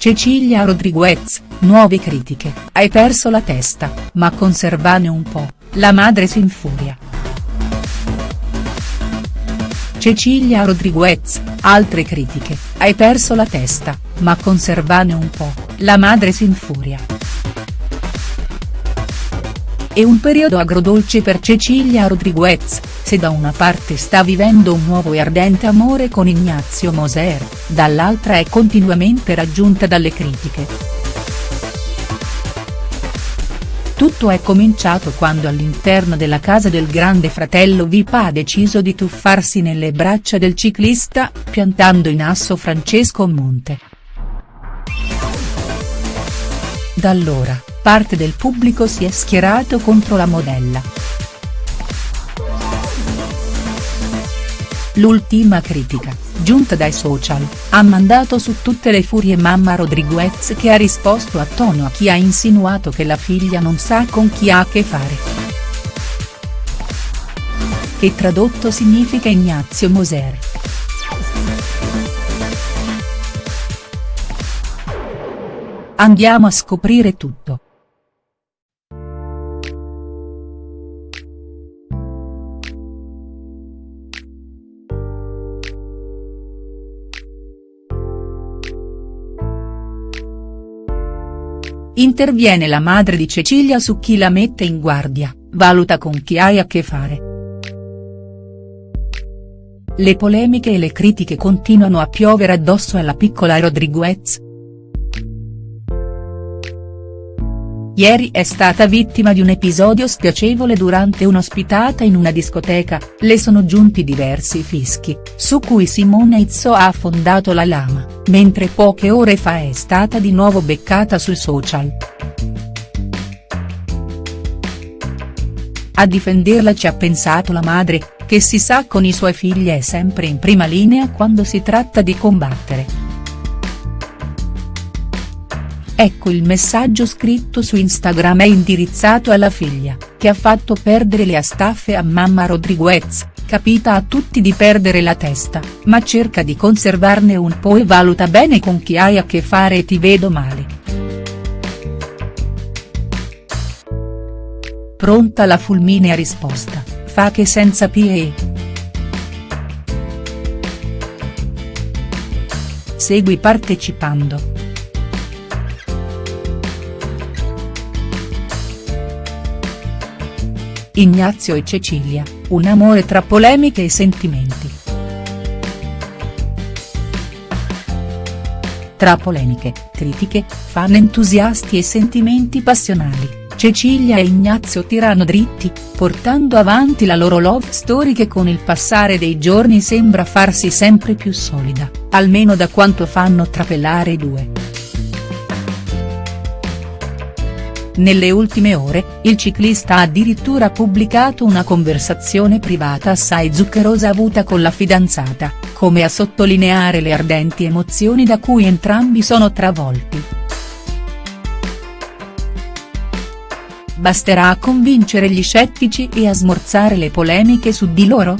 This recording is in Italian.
Cecilia Rodriguez, nuove critiche, hai perso la testa, ma conservane un po', la madre si infuria. Cecilia Rodriguez, altre critiche, hai perso la testa, ma conservane un po', la madre si infuria. È un periodo agrodolce per Cecilia Rodriguez, se da una parte sta vivendo un nuovo e ardente amore con Ignazio Moser, dall'altra è continuamente raggiunta dalle critiche. Tutto è cominciato quando all'interno della casa del grande fratello Vip ha deciso di tuffarsi nelle braccia del ciclista, piantando in asso Francesco Monte. Da allora, parte del pubblico si è schierato contro la modella. L'ultima critica, giunta dai social, ha mandato su tutte le furie mamma Rodriguez che ha risposto a tono a chi ha insinuato che la figlia non sa con chi ha a che fare. Che tradotto significa Ignazio Moser. Andiamo a scoprire tutto. Interviene la madre di Cecilia su chi la mette in guardia, valuta con chi hai a che fare. Le polemiche e le critiche continuano a piovere addosso alla piccola Rodriguez. Ieri è stata vittima di un episodio spiacevole durante un'ospitata in una discoteca, le sono giunti diversi fischi, su cui Simone Izzo ha affondato la lama, mentre poche ore fa è stata di nuovo beccata sui social. A difenderla ci ha pensato la madre, che si sa con i suoi figli è sempre in prima linea quando si tratta di combattere. Ecco il messaggio scritto su Instagram è indirizzato alla figlia, che ha fatto perdere le astaffe a mamma Rodriguez, capita a tutti di perdere la testa, ma cerca di conservarne un po' e valuta bene con chi hai a che fare e ti vedo male. Pronta la fulminea risposta, fa che senza PE. Segui partecipando. Ignazio e Cecilia, un amore tra polemiche e sentimenti. Tra polemiche, critiche, fan entusiasti e sentimenti passionali, Cecilia e Ignazio tirano dritti, portando avanti la loro love story che con il passare dei giorni sembra farsi sempre più solida, almeno da quanto fanno trapelare i due. Nelle ultime ore, il ciclista ha addirittura pubblicato una conversazione privata assai zuccherosa avuta con la fidanzata, come a sottolineare le ardenti emozioni da cui entrambi sono travolti. Basterà a convincere gli scettici e a smorzare le polemiche su di loro?.